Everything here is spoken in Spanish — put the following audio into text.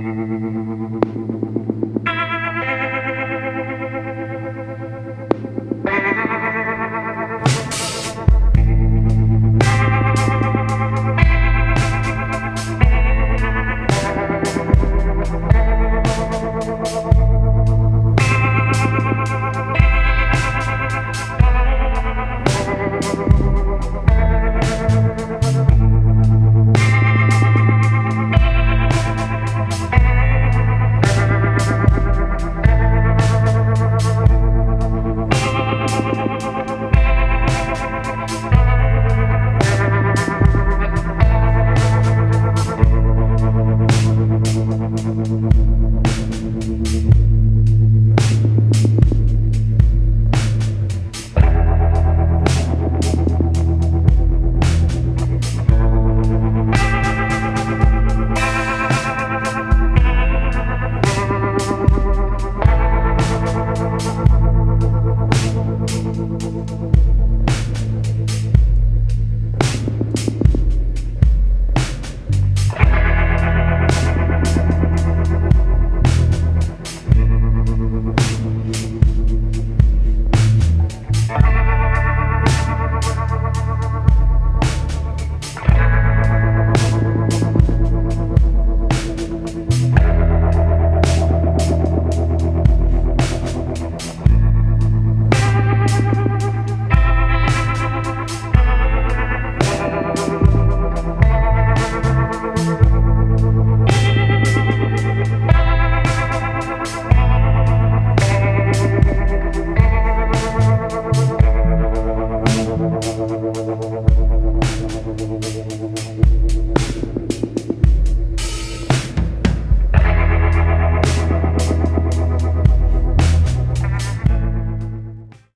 Thank you. The little